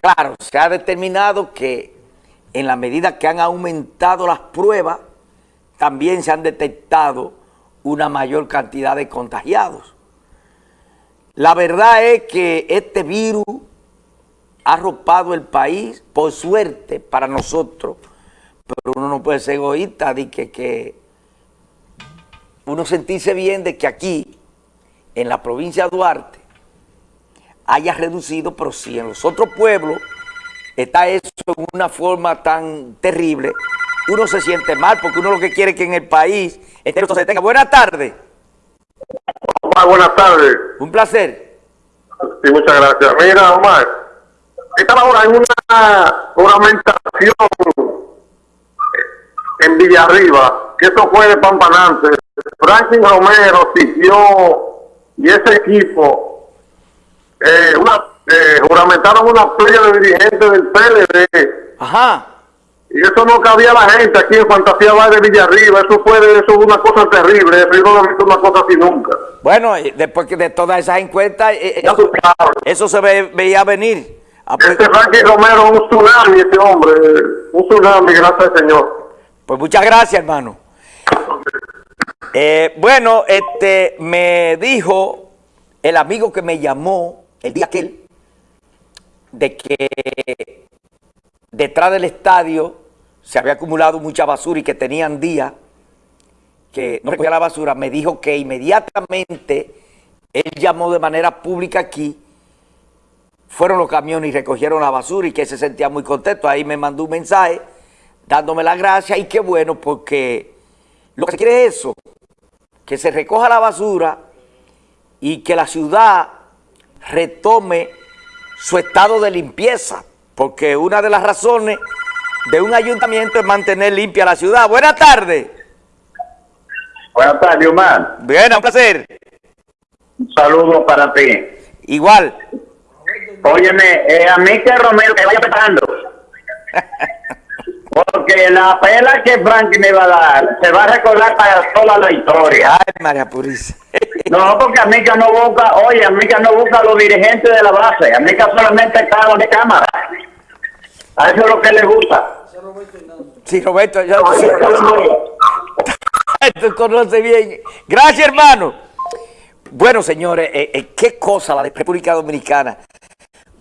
claro, se ha determinado que en la medida que han aumentado las pruebas, también se han detectado una mayor cantidad de contagiados. La verdad es que este virus ha arropado el país, por suerte para nosotros, pero uno no puede ser egoísta de que, que uno sentirse bien de que aquí, en la provincia de Duarte, haya reducido, pero si en los otros pueblos está eso en una forma tan terrible, uno se siente mal porque uno lo que quiere es que en el país entero se tenga. Buenas tardes. Omar, buenas tardes. Un placer. Sí, muchas gracias. Mira, Omar, estaba ahora en una ornamentación en Villarriba, que eso fue de Pampanante. Franklin Romero siguió y ese equipo eh, una, eh, juramentaron una playa de dirigentes del PLD. Ajá. Y eso no cabía a la gente aquí en Fantasía Bar de Villarriba. Eso fue eso fue una cosa terrible. Eso yo no he visto una cosa así nunca. Bueno, y después que de todas esas encuestas, eh, eh, eso se ve- veía venir. Ah, pues, Este Frankie Romero un tsunami, ese hombre. Un tsunami, gracias al Señor. pues muchas gracias, hermano. Eh, bueno, este me dijo el amigo que me llamó el día aquel de que detrás del estadio se había acumulado mucha basura y que tenían días que no recogía la basura, me dijo que inmediatamente él llamó de manera pública aquí, fueron los camiones y recogieron la basura y que se sentía muy contento. Ahí me mandó un mensaje dándome las gracias y qué bueno porque lo que se quiere es eso, que se recoja la basura y que la ciudad retome su estado de limpieza, porque una de las razones de un ayuntamiento es mantener limpia la ciudad. Buenas tardes. Buenas tardes, Omar. Bien, un placer. Un saludo para ti. Igual. Óyeme, eh, a mí que Romero que vaya preparando. Porque la pela que Frankie me va a dar se va a recordar para toda la historia. Ay, María Purísima. No, porque a mí que no busca, oye, a mí que no busca a los dirigentes de la base. A mí que solamente está de cámara. A eso es lo que le gusta. Sí, Roberto, yo, tú conoces bien. Gracias, hermano. Bueno, señores, eh, eh, qué cosa la de República Dominicana.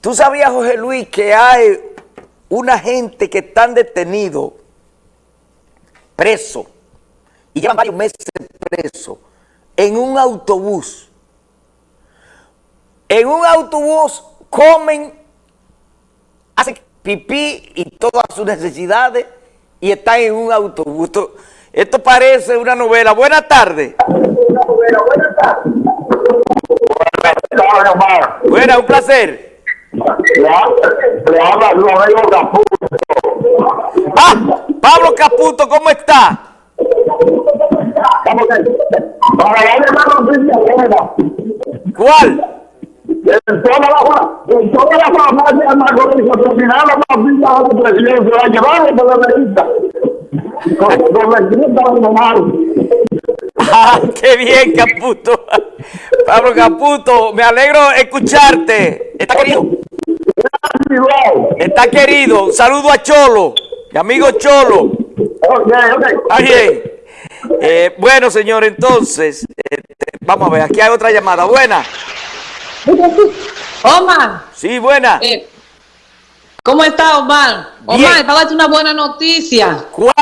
¿Tú sabías, José Luis, que hay una gente que están detenidos, presos, y llevan varios meses presos, en un autobús? En un autobús comen, hacen pipí y todas sus necesidades y están en un autobús. Esto, esto parece una novela. Buenas tardes. Buenas, un placer. Le habla. Ah, Pablo Caputo, ¿cómo está? ¿Cuál? En toda la, en toda la farmacia presidente, la llevaron por la revista. Con la de. Ah, qué bien, Caputo. Pablo Caputo, me alegro escucharte. Está querido. Está querido. Un saludo a Cholo, mi amigo Cholo. Ok, ok. Está bien. Eh, bueno, señor, entonces, este, vamos a ver, aquí hay otra llamada. Buena. Omar, Sí, buena. eh, ¿cómo está Omar? Omar, para darte una buena noticia. ¿Cuál?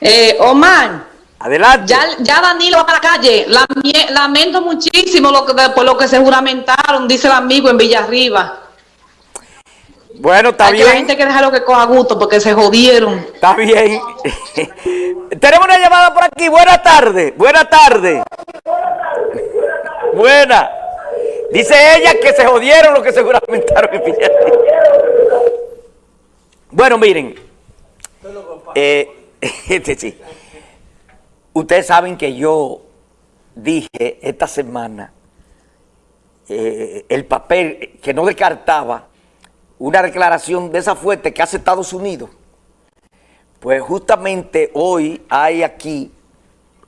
Eh, Omar, Adelante. ya, ya Danilo va para la calle. Lamento muchísimo lo que, por lo que se juramentaron, dice el amigo en Villarriba. Bueno, está Hay que la bien. gente hay que dejarlo que coja gusto porque se jodieron. Está bien. Tenemos una llamada por aquí. Buenas tardes. Buenas tardes. Buena. Dice ella que se jodieron los que se juramentaron en Villarriba. Bueno, miren. Eh, este sí. Ustedes saben que yo dije esta semana eh, el papel que no descartaba una declaración de esa fuerte que hace Estados Unidos. Pues justamente hoy hay aquí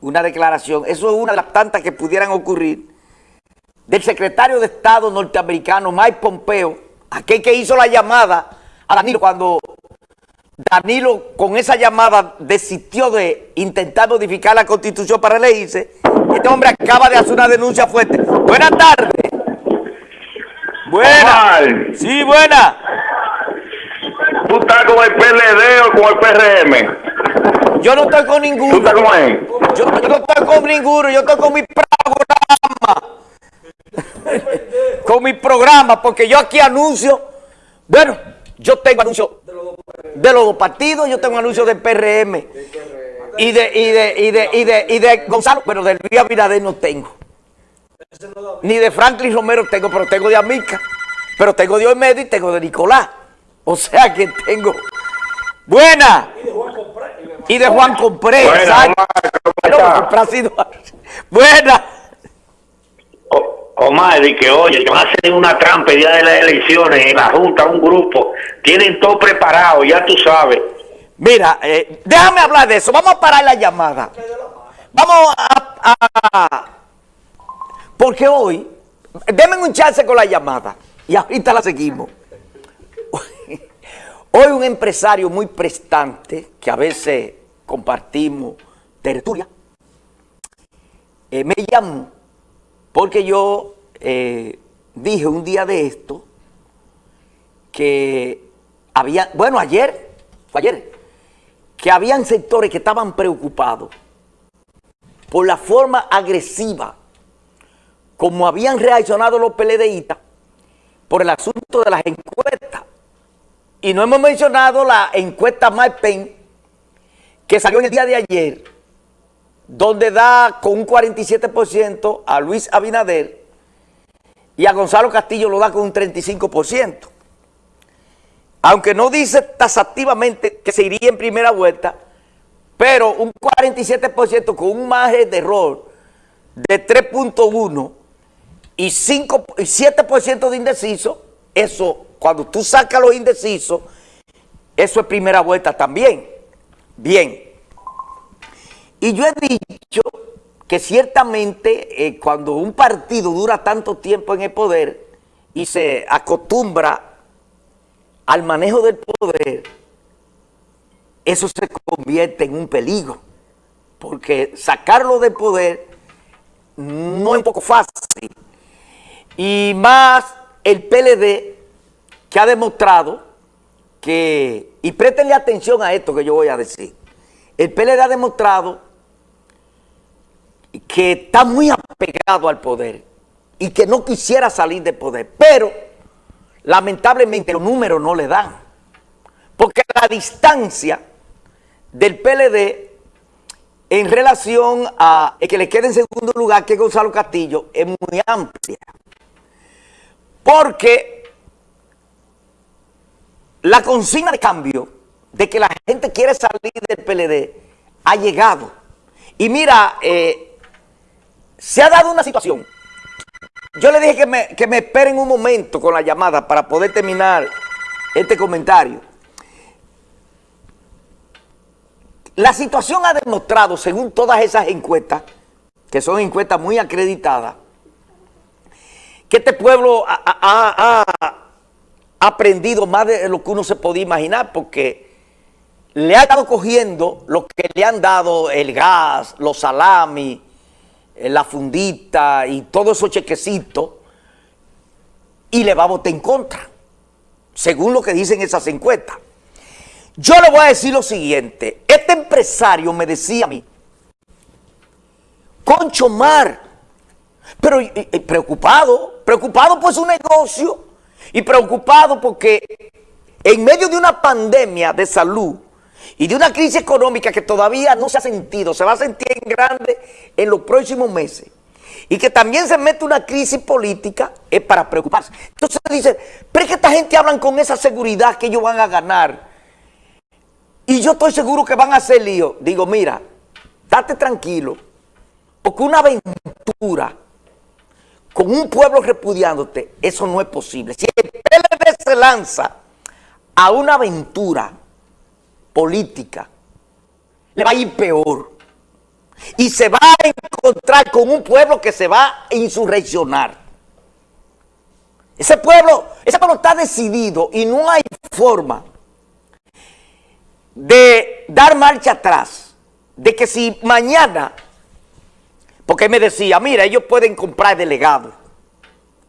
una declaración, eso es una de las tantas que pudieran ocurrir, del secretario de Estado norteamericano Mike Pompeo, aquel que hizo la llamada a Danilo cuando Danilo con esa llamada desistió de intentar modificar la constitución para elegirse. Este hombre acaba de hacer una denuncia fuerte. Buenas tardes. Buena. Omar, Sí, buena. ¿Tú estás con el PLD o con el PRM? Yo no estoy con ¿Tú ninguno. estás con él? Yo, yo no estoy con ninguno. Yo estoy con mi programa. con mi programa, porque yo aquí anuncio. Bueno, yo tengo anuncios de los dos partidos. Yo tengo anuncios del PRM. Y de, y de, y de, y de, y de Gonzalo, pero del Luis Abinader no tengo. Ni de Franklin Romero tengo, pero tengo de Amica. Pero tengo de Olmedo y tengo de Nicolás. O sea que tengo. Buena. Y de Juan Compré. Buena. Omar, ¿cómo Buena. O- Omar, y que oye, que van a hacer una trampa el día de las elecciones en la Junta, un grupo. Tienen todo preparado, ya tú sabes. Mira, eh, déjame hablar de eso. Vamos a parar la llamada. Vamos a, a- Porque hoy, denme un chance con la llamada. Y ahorita la seguimos. Hoy un empresario muy prestante, que a veces compartimos tertulia, eh, me llamó porque yo eh, dije un día de esto que había, bueno, ayer, fue ayer, que habían sectores que estaban preocupados por la forma agresiva como habían reaccionado los PLDistas por el asunto de las encuestas. Y no hemos mencionado la encuesta MyPen que salió en el día de ayer, donde da con un 47% a Luis Abinader y a Gonzalo Castillo lo da con un 35%. Aunque no dice tasativamente que se iría en primera vuelta, pero un 47% con un margen de error de 3.1 y, 5, y 7% de indeciso, eso, cuando tú sacas los indecisos, eso es primera vuelta también. Bien. Y yo he dicho que ciertamente eh, cuando un partido dura tanto tiempo en el poder y se acostumbra al manejo del poder, eso se convierte en un peligro. Porque sacarlo del poder no es un poco fácil. Y más el PLD que ha demostrado que, y préstenle atención a esto que yo voy a decir, el PLD ha demostrado que está muy apegado al poder y que no quisiera salir del poder, pero lamentablemente los números no le dan, porque la distancia del PLD en relación a que le queda en segundo lugar, que Gonzalo Castillo, es muy amplia. Porque la consigna de cambio de que la gente quiere salir del PLD ha llegado. Y mira, eh, se ha dado una situación. Yo le dije que me, que me esperen un momento con la llamada para poder terminar este comentario. La situación ha demostrado, según todas esas encuestas, que son encuestas muy acreditadas, que este pueblo ha, aprendido más de lo que uno se podía imaginar, porque le ha estado cogiendo lo que le han dado el gas, los salamis, eh, la fundita y todos esos chequecitos, y le va a votar en contra, según lo que dicen esas encuestas. Yo le voy a decir lo siguiente, este empresario me decía a mí, Concho Mar, pero y- y preocupado, preocupado por su negocio y preocupado porque en medio de una pandemia de salud y de una crisis económica que todavía no se ha sentido, se va a sentir en grande en los próximos meses, y que también se mete una crisis política, es para preocuparse. Entonces dice, pero es que esta gente hablan con esa seguridad que ellos van a ganar, y yo estoy seguro que van a hacer lío. Digo, mira, date tranquilo, porque una aventura con un pueblo repudiándote, eso no es posible. Si el PLD se lanza a una aventura política, le va a ir peor. Y se va a encontrar con un pueblo que se va a insurreccionar. Ese pueblo, ese pueblo está decidido y no hay forma de dar marcha atrás. De que si mañana, porque me decía, mira, ellos pueden comprar delegados.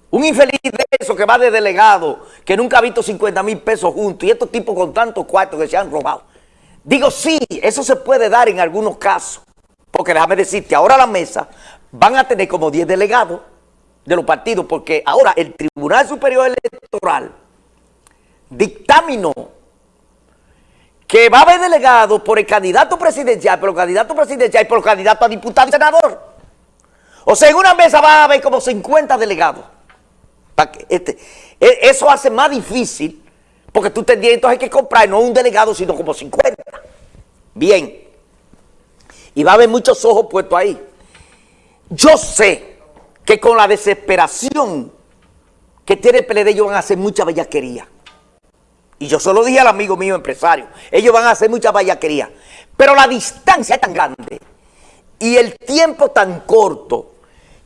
Un infeliz de eso que va de delegado, que nunca ha visto 50 mil pesos juntos, y estos tipos con tantos cuartos que se han robado. Digo, sí, eso se puede dar en algunos casos. Porque déjame decirte, ahora la mesa van a tener como 10 delegados de los partidos, porque ahora el Tribunal Superior Electoral dictaminó que va a haber delegados por el candidato presidencial, por el candidato presidencial y por el candidato a diputado y senador. O sea, en una mesa va a haber como 50 delegados. Este, e, eso hace más difícil, porque tú tendrías entonces que comprar no un delegado, sino como 50. Bien. Y va a haber muchos ojos puestos ahí. Yo sé que con la desesperación que tiene el PLD ellos van a hacer mucha bellaquería. Y yo solo dije al amigo mío empresario, ellos van a hacer mucha bellaquería. Pero la distancia es tan grande y el tiempo tan corto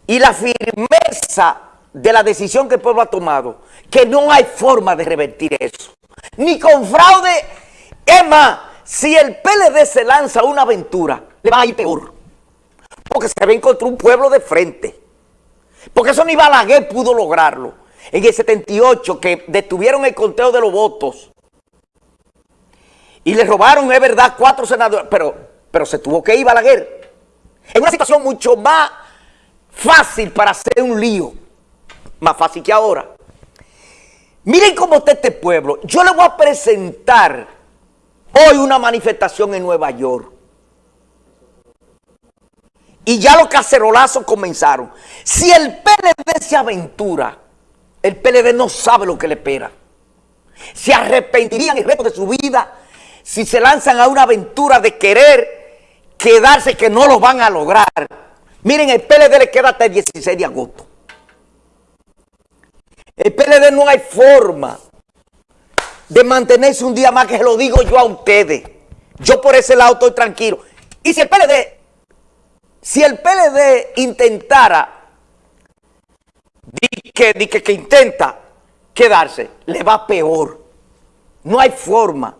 y la firmeza de la decisión que el pueblo ha tomado, que no hay forma de revertir eso. Ni con fraude. Es más, si el PLD se lanza una aventura, le va a ir peor. Porque se va a encontrar un pueblo de frente. Porque eso ni Balaguer pudo lograrlo. En el 78, que detuvieron el conteo de los votos. Y le robaron, es verdad, cuatro senadores. Pero, pero se tuvo que ir Balaguer. En una situación mucho más fácil para hacer un lío. Más fácil que ahora. Miren cómo está este pueblo. Yo le voy a presentar hoy una manifestación en Nueva York. Y ya los cacerolazos comenzaron. Si el PLD se aventura, el PLD no sabe lo que le espera. Se arrepentirían el resto de su vida si se lanzan a una aventura de querer quedarse que no lo van a lograr. Miren, el PLD le queda hasta el 16 de agosto. El PLD no hay forma de mantenerse un día más, que se lo digo yo a ustedes. Yo por ese lado estoy tranquilo. Y si el PLD si el PLD intentara, di que, que, que intenta quedarse, le va peor. No hay forma.